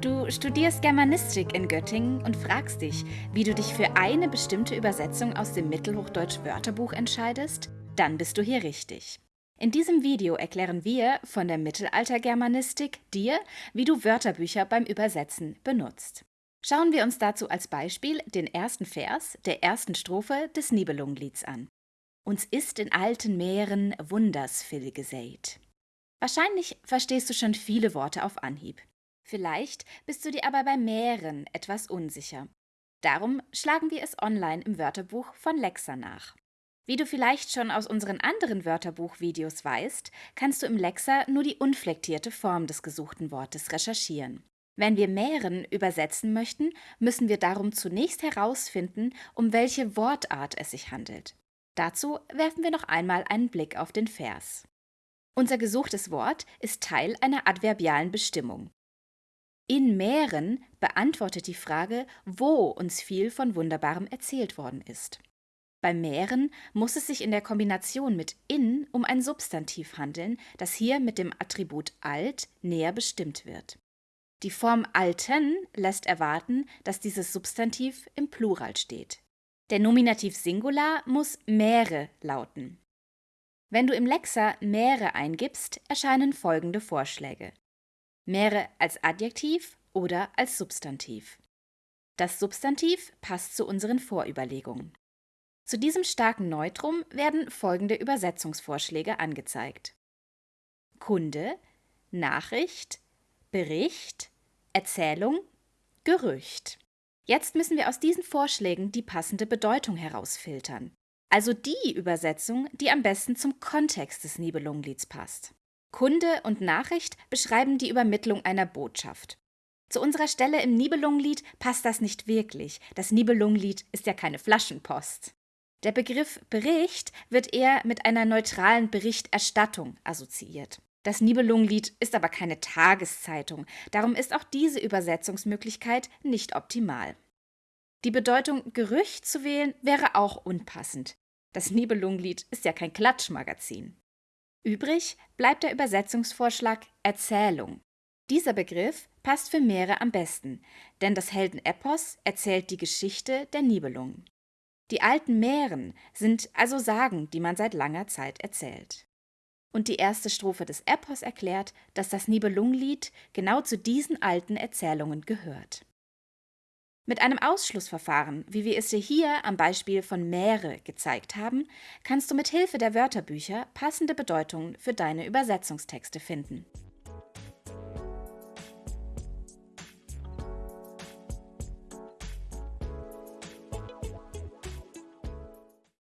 Du studierst Germanistik in Göttingen und fragst dich, wie du dich für eine bestimmte Übersetzung aus dem Mittelhochdeutsch Wörterbuch entscheidest? Dann bist du hier richtig. In diesem Video erklären wir von der Mittelaltergermanistik dir, wie du Wörterbücher beim Übersetzen benutzt. Schauen wir uns dazu als Beispiel den ersten Vers der ersten Strophe des Nibelungenlieds an. Uns ist in alten Meeren Wundersvill gesät. Wahrscheinlich verstehst du schon viele Worte auf Anhieb. Vielleicht bist du dir aber bei mehreren etwas unsicher. Darum schlagen wir es online im Wörterbuch von Lexa nach. Wie du vielleicht schon aus unseren anderen Wörterbuch-Videos weißt, kannst du im Lexa nur die unflektierte Form des gesuchten Wortes recherchieren. Wenn wir mehreren übersetzen möchten, müssen wir darum zunächst herausfinden, um welche Wortart es sich handelt. Dazu werfen wir noch einmal einen Blick auf den Vers. Unser gesuchtes Wort ist Teil einer adverbialen Bestimmung. In Mähren beantwortet die Frage, wo uns viel von Wunderbarem erzählt worden ist. Beim Mähren muss es sich in der Kombination mit in um ein Substantiv handeln, das hier mit dem Attribut alt näher bestimmt wird. Die Form alten lässt erwarten, dass dieses Substantiv im Plural steht. Der Nominativ Singular muss Mähre lauten. Wenn du im Lexa Mähre eingibst, erscheinen folgende Vorschläge. Mähre als Adjektiv oder als Substantiv. Das Substantiv passt zu unseren Vorüberlegungen. Zu diesem starken Neutrum werden folgende Übersetzungsvorschläge angezeigt. Kunde, Nachricht, Bericht, Erzählung, Gerücht. Jetzt müssen wir aus diesen Vorschlägen die passende Bedeutung herausfiltern. Also die Übersetzung, die am besten zum Kontext des Nibelungenlieds passt. Kunde und Nachricht beschreiben die Übermittlung einer Botschaft. Zu unserer Stelle im Nibelungenlied passt das nicht wirklich. Das Nibelungenlied ist ja keine Flaschenpost. Der Begriff Bericht wird eher mit einer neutralen Berichterstattung assoziiert. Das Nibelungenlied ist aber keine Tageszeitung, darum ist auch diese Übersetzungsmöglichkeit nicht optimal. Die Bedeutung Gerücht zu wählen wäre auch unpassend. Das Nibelungenlied ist ja kein Klatschmagazin. Übrig bleibt der Übersetzungsvorschlag Erzählung. Dieser Begriff passt für Meere am besten, denn das Heldenepos erzählt die Geschichte der Nibelungen. Die alten Mähren sind also Sagen, die man seit langer Zeit erzählt. Und die erste Strophe des Epos erklärt, dass das Nibelungenlied genau zu diesen alten Erzählungen gehört. Mit einem Ausschlussverfahren, wie wir es dir hier am Beispiel von Meere gezeigt haben, kannst du mit Hilfe der Wörterbücher passende Bedeutungen für deine Übersetzungstexte finden.